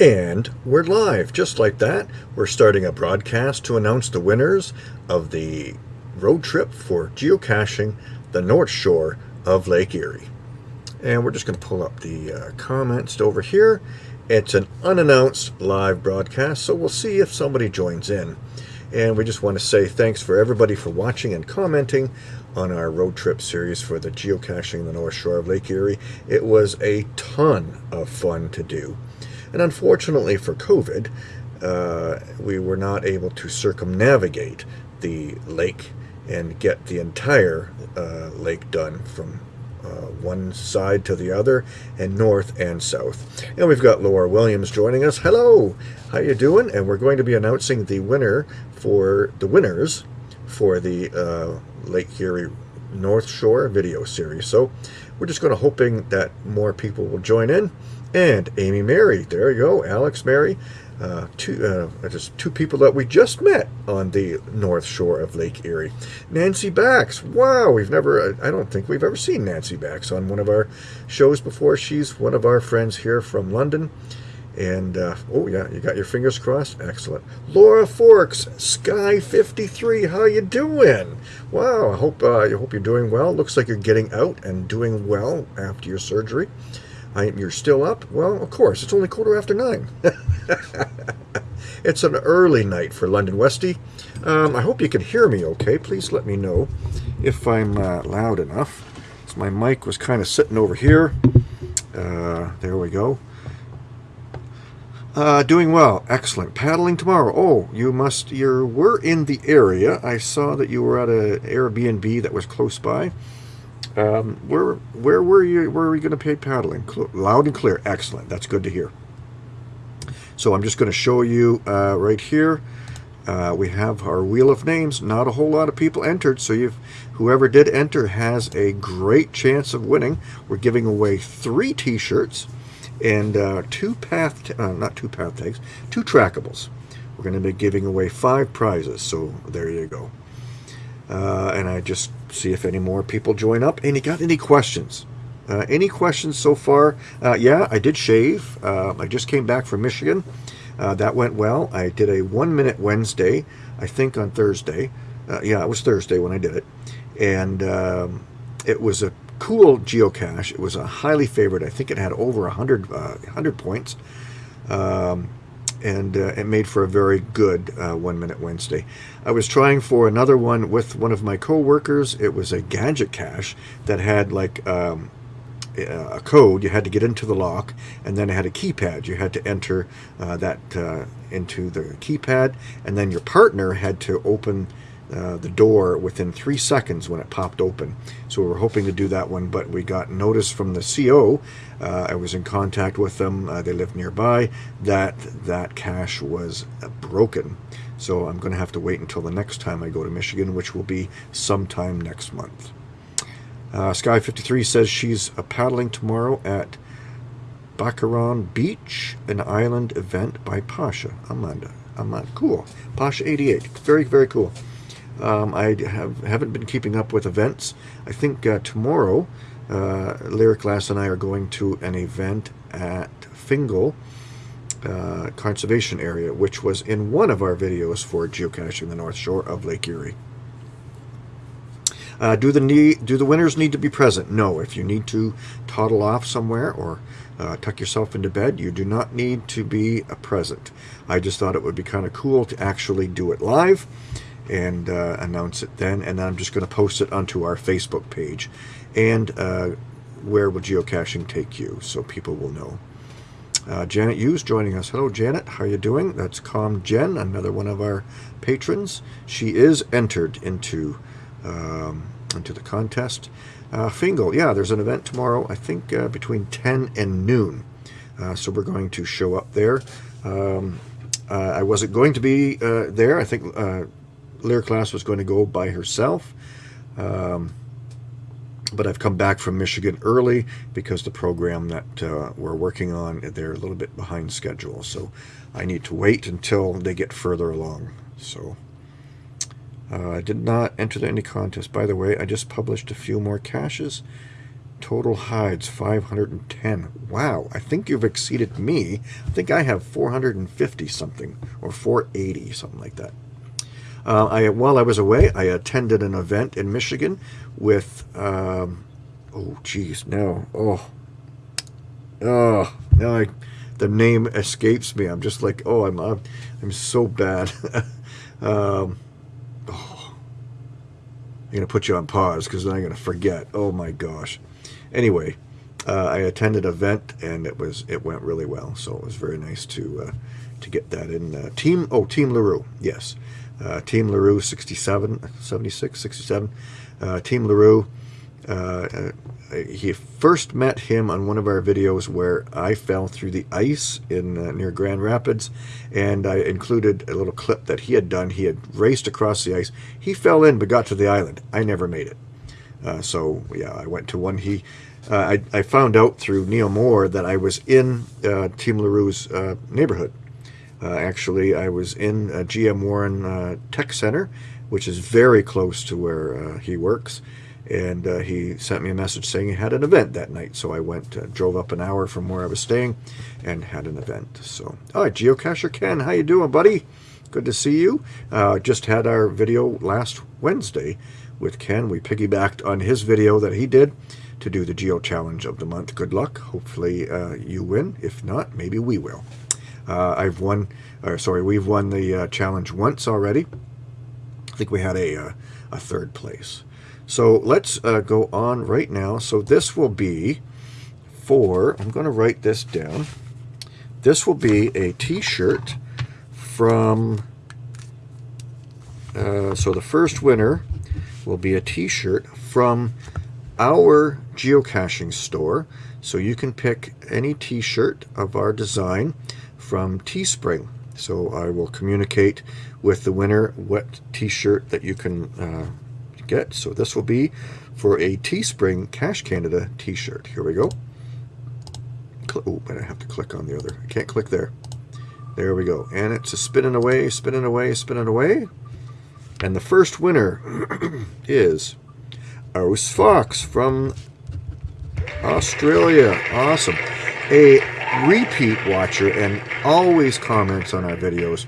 And we're live, just like that. We're starting a broadcast to announce the winners of the road trip for geocaching the North Shore of Lake Erie. And we're just going to pull up the uh, comments over here. It's an unannounced live broadcast, so we'll see if somebody joins in. And we just want to say thanks for everybody for watching and commenting on our road trip series for the geocaching the North Shore of Lake Erie. It was a ton of fun to do. And unfortunately for COVID, uh, we were not able to circumnavigate the lake and get the entire uh, lake done from uh, one side to the other and north and south. And we've got Laura Williams joining us. Hello, how you doing? And we're going to be announcing the winner for the winners for the uh, Lake Erie North Shore video series. So we're just going to hoping that more people will join in and Amy Mary. There you go, Alex Mary. Uh, two, uh, just two people that we just met on the north shore of Lake Erie. Nancy Bax. Wow, we've never, I don't think we've ever seen Nancy Bax on one of our shows before. She's one of our friends here from London. And, uh, oh yeah, you got your fingers crossed? Excellent. Laura Forks, Sky 53, how you doing? Wow, I hope, uh, I hope you're doing well. Looks like you're getting out and doing well after your surgery. I, you're still up? Well, of course, it's only quarter after nine. it's an early night for London Westy. Um, I hope you can hear me okay. Please let me know if I'm uh, loud enough. So my mic was kind of sitting over here. Uh, there we go. Uh, doing well. Excellent. Paddling tomorrow. Oh, you must, you were in the area. I saw that you were at an Airbnb that was close by. Um, where where were you? Where are we going to pay paddling? Cl loud and clear. Excellent. That's good to hear. So I'm just going to show you uh, right here. Uh, we have our wheel of names. Not a whole lot of people entered, so you've whoever did enter has a great chance of winning. We're giving away three T-shirts and uh, two path, uh, not two path tags, two trackables. We're going to be giving away five prizes. So there you go. Uh, and I just see if any more people join up. And you got any questions? Uh, any questions so far? Uh, yeah, I did shave. Uh, I just came back from Michigan. Uh, that went well. I did a one minute Wednesday, I think on Thursday. Uh, yeah, it was Thursday when I did it. And um, it was a cool geocache. It was a highly favored. I think it had over 100, 100 points. Um, and uh, it made for a very good uh, One Minute Wednesday. I was trying for another one with one of my co-workers. It was a gadget cache that had like um, a code. You had to get into the lock, and then it had a keypad. You had to enter uh, that uh, into the keypad, and then your partner had to open uh, the door within three seconds when it popped open. So we were hoping to do that one, but we got notice from the CO. Uh, I was in contact with them. Uh, they live nearby. That that cache was uh, broken. So I'm going to have to wait until the next time I go to Michigan, which will be sometime next month. Uh, Sky53 says she's paddling tomorrow at Baccaran Beach, an island event by Pasha. Amanda. Amanda. Cool. Pasha 88. Very, very cool. Um, I have, haven't been keeping up with events. I think uh, tomorrow, uh, Lyric Lass and I are going to an event at Fingal uh, Conservation Area, which was in one of our videos for geocaching the North Shore of Lake Erie. Uh, do the need, do the winners need to be present? No. If you need to toddle off somewhere or uh, tuck yourself into bed, you do not need to be a present. I just thought it would be kind of cool to actually do it live and uh, announce it then. And I'm just going to post it onto our Facebook page. And uh, where will geocaching take you so people will know. Uh, Janet Hughes joining us. Hello, Janet. How are you doing? That's Calm Jen, another one of our patrons. She is entered into um, into the contest. Uh, Fingal, yeah, there's an event tomorrow, I think uh, between 10 and noon. Uh, so we're going to show up there. Um, uh, I wasn't going to be uh, there. I think uh, class was going to go by herself. Um, but I've come back from Michigan early because the program that uh, we're working on, they're a little bit behind schedule. So I need to wait until they get further along. So uh, I did not enter any contest. By the way, I just published a few more caches. Total hides 510. Wow, I think you've exceeded me. I think I have 450 something or 480 something like that. Uh, I while I was away, I attended an event in Michigan with. Um, oh, geez, no, oh, oh, now I, the name escapes me. I'm just like, oh, I'm, I'm, I'm so bad. um, oh, I'm gonna put you on pause because then I'm gonna forget. Oh my gosh. Anyway, uh, I attended an event and it was it went really well. So it was very nice to uh, to get that in. Uh, team oh Team Larue yes, uh, Team Larue 67 76 67. Uh, Team Larue. Uh, he first met him on one of our videos where I fell through the ice in near Grand Rapids, and I included a little clip that he had done. He had raced across the ice. He fell in but got to the island. I never made it. Uh, so yeah, I went to one. He, uh, I, I found out through Neil Moore that I was in uh, Team Larue's uh, neighborhood. Uh, actually, I was in uh, GM Warren uh, Tech Center, which is very close to where uh, he works. And he sent me a message saying he had an event that night. So I went, drove up an hour from where I was staying, and had an event. So, all right, Geocacher Ken, how you doing, buddy? Good to see you. just had our video last Wednesday with Ken. We piggybacked on his video that he did to do the Geo Challenge of the month. Good luck. Hopefully uh, you win. If not, maybe we will. Uh, I've won, uh, sorry, we've won the uh, challenge once already. I think we had a, uh, a third place. So let's uh, go on right now. So this will be for, I'm going to write this down. This will be a t-shirt from, so the first winner will be a t-shirt from our geocaching store. So you can pick any t-shirt of our design from Teespring. So I will communicate with the winner what t-shirt that you can uh, get. So this will be for a Teespring Cache Canada t-shirt. Here we go. Oh, but I have to click on the other. I can't click there. There we go. And it's a spinning away, spinning away, spinning away. And the first winner is Ous Fox from Australia. Awesome. A repeat watcher and always comments on our videos.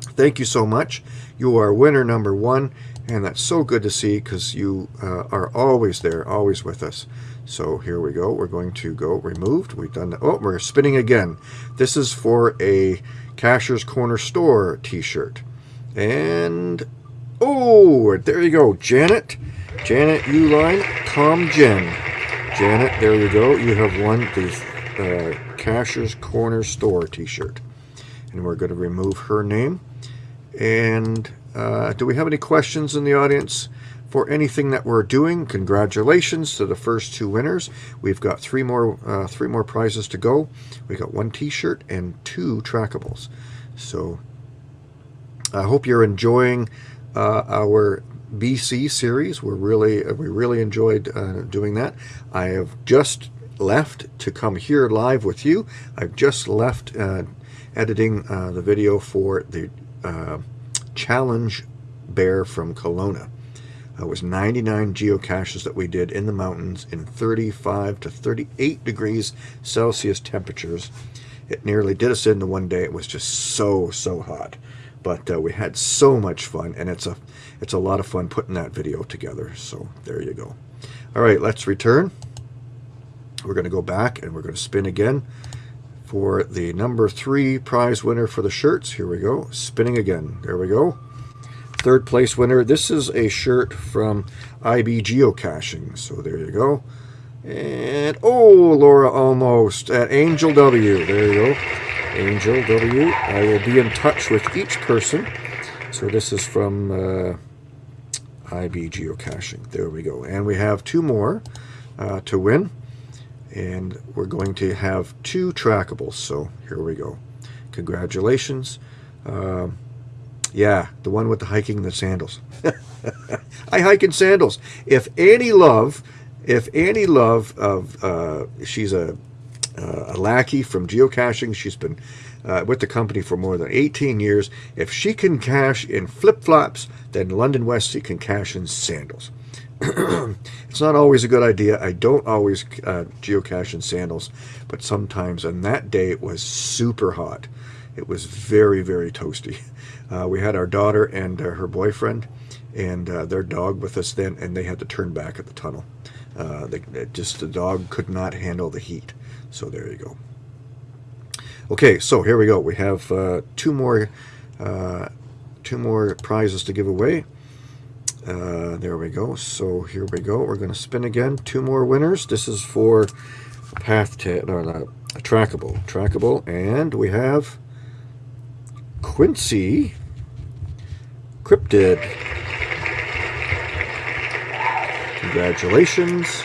Thank you so much. You are winner number one, and that's so good to see because you uh, are always there, always with us. So here we go. We're going to go removed. We've done that. Oh, we're spinning again. This is for a Cacher's Corner Store t-shirt. And, oh, there you go, Janet. Janet Uline, Com Jen. Janet, there you go. You have won the uh, Corner Store t-shirt. And we're going to remove her name. And uh, do we have any questions in the audience for anything that we're doing? Congratulations to the first two winners. We've got three more uh, three more prizes to go. We got one t-shirt and two trackables. So I hope you're enjoying uh, our BC series. We're really we really enjoyed uh, doing that. I have just left to come here live with you. I've just left uh, editing uh, the video for the uh, challenge bear from Kelowna. It was 99 geocaches that we did in the mountains in 35 to 38 degrees Celsius temperatures. It nearly did us into one day. It was just so, so hot. But uh, we had so much fun, and it's a it's a lot of fun putting that video together. So there you go. All right, let's return. We're going to go back, and we're going to spin again for the number three prize winner for the shirts. Here we go. Spinning again. There we go. Third place winner. This is a shirt from IB Geocaching. So there you go. And, oh, Laura almost at Angel W. There you go. Angel W. I will be in touch with each person. So this is from uh, IB Geocaching. There we go. And we have two more uh, to win. And we're going to have two trackables. So here we go. Congratulations. Uh, yeah, the one with the hiking the sandals. I hike in sandals. If Annie Love, if Annie Love of, uh, she's a uh, a lackey from geocaching. She's been uh, with the company for more than 18 years. If she can cache in flip-flops, then London Westie can cache in sandals. it's not always a good idea. I don't always uh, geocache in sandals, but sometimes. And that day it was super hot. It was very, very toasty. Uh, we had our daughter and uh, her boyfriend and uh, their dog with us then, and they had to turn back at the tunnel. They, just the dog could not handle the heat. So there you go. Okay, so here we go. We have uh, two more, uh, two more prizes to give away. Uh, there we go. So here we go. We're going to spin again. Two more winners. This is for path to no, not trackable, trackable, and we have Quincy Cryptid. Congratulations.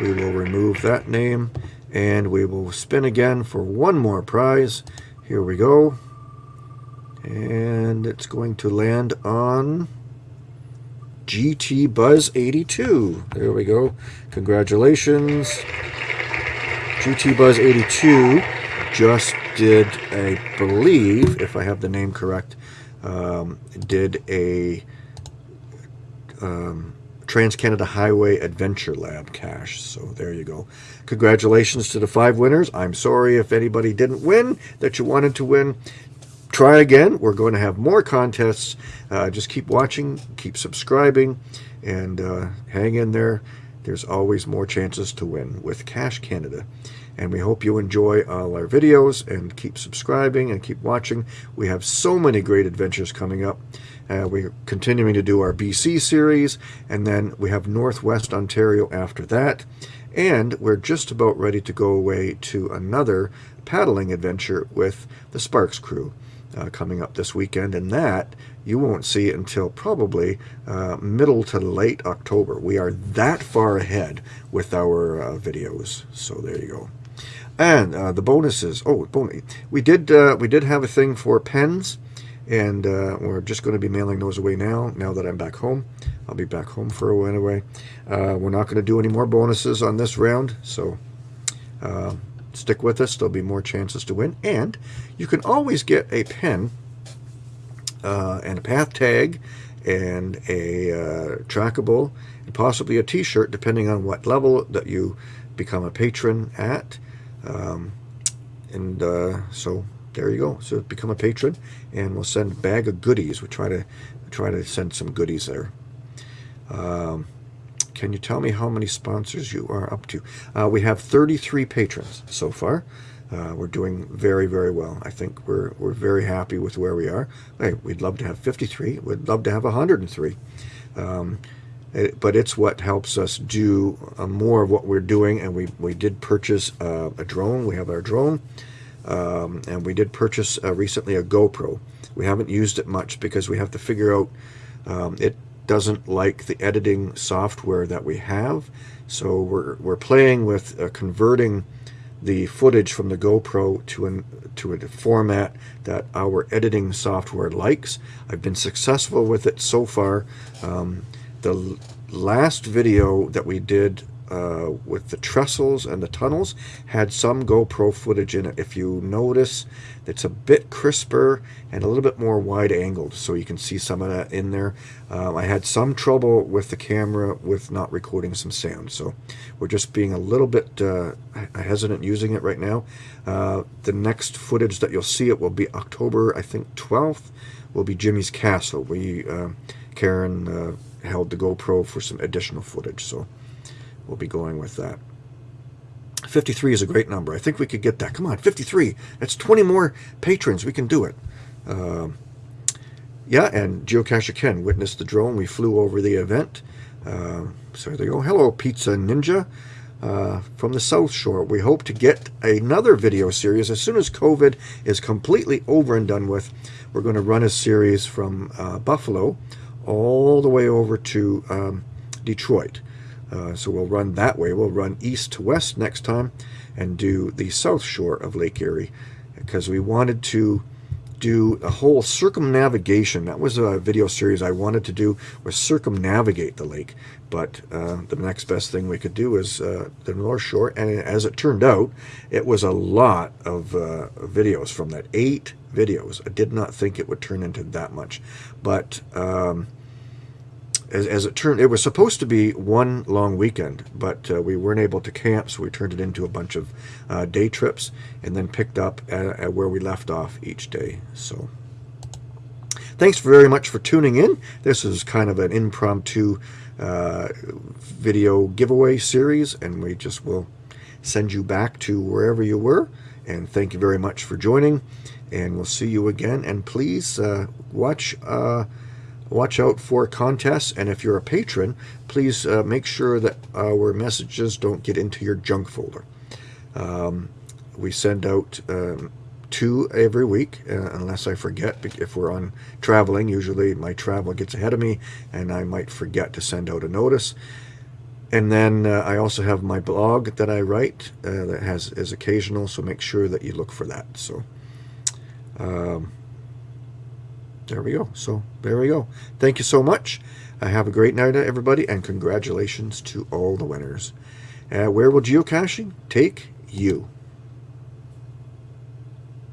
We will remove that name and we will spin again for one more prize. Here we go. And it's going to land on GT Buzz 82. There we go. Congratulations. GT Buzz 82 just did, I believe, if I have the name correct, um, did a um, Trans-Canada Highway Adventure Lab cache. So there you go. Congratulations to the five winners. I'm sorry if anybody didn't win that you wanted to win try again. We're going to have more contests. Uh, just keep watching, keep subscribing, and uh, hang in there. There's always more chances to win with Cache Canada. And we hope you enjoy all our videos and keep subscribing and keep watching. We have so many great adventures coming up. Uh, we're continuing to do our BC series, and then we have Northwest Ontario after that. And we're just about ready to go away to another paddling adventure with the Sparks crew uh, coming up this weekend, and that you won't see until probably uh, middle to late October. We are that far ahead with our uh, videos, so there you go. And uh, the bonuses. Oh, bonus. We did uh, we did have a thing for pens, and uh, we're just going to be mailing those away now. Now that I'm back home, I'll be back home for a while anyway. we're not going to do any more bonuses on this round, so stick with us. There'll be more chances to win. And you can always get a pen uh, and a path tag and a uh, trackable and possibly a t-shirt depending on what level that you become a patron at. Um, and uh, so there you go. So become a patron and we'll send a bag of goodies. We try to try to send some goodies there. Um, can you tell me how many sponsors you are up to? Uh, we have 33 patrons so far. Uh, we're doing very, very well. I think we're, we're very happy with where we are. Hey, we'd love to have 53. We'd love to have 103. Um, it, but it's what helps us do uh, more of what we're doing. And we, we did purchase uh, a drone. We have our drone. Um, and we did purchase uh, recently a GoPro. We haven't used it much because we have to figure out um, it doesn't like the editing software that we have. So we're, we're playing with uh, converting the footage from the GoPro to, an, to a format that our editing software likes. I've been successful with it so far. Um, the last video that we did uh, with the trestles and the tunnels had some GoPro footage in it. If you notice, it's a bit crisper and a little bit more wide angled, so you can see some of that in there. Um, I had some trouble with the camera with not recording some sound, so we're just being a little bit uh, hesitant using it right now. Uh, the next footage that you'll see it will be October, I think, 12th, will be Jimmy's Castle. We, uh, Karen uh, held the GoPro for some additional footage, so we'll be going with that. 53 is a great number. I think we could get that. Come on, 53. That's 20 more patrons. We can do it. Uh, yeah, and Geocacher Ken witnessed the drone. We flew over the event. Uh, so there you go. Hello, Pizza Ninja uh, from the South Shore. We hope to get another video series as soon as COVID is completely over and done with. We're going to run a series from uh, Buffalo all the way over to um, Detroit. Uh, so we'll run that way. We'll run east to west next time and do the south shore of Lake Erie because we wanted to do a whole circumnavigation. That was a video series I wanted to do was circumnavigate the lake. But uh, the next best thing we could do is uh, the North Shore. And as it turned out, it was a lot of uh, videos from that. Eight videos. I did not think it would turn into that much. But... Um, as, as it turned, it was supposed to be one long weekend, but uh, we weren't able to camp, so we turned it into a bunch of uh, day trips and then picked up at, at where we left off each day. So, thanks very much for tuning in. This is kind of an impromptu uh, video giveaway series, and we just will send you back to wherever you were. And thank you very much for joining, and we'll see you again. And please uh, watch uh, watch out for contests and if you're a patron please uh, make sure that our messages don't get into your junk folder. Um, we send out um, two every week uh, unless I forget if we're on traveling. Usually my travel gets ahead of me and I might forget to send out a notice and then uh, I also have my blog that I write uh, that has is occasional so make sure that you look for that so um, there we go. So there we go. Thank you so much. Uh, have a great night, everybody, and congratulations to all the winners. Uh, where will geocaching take you?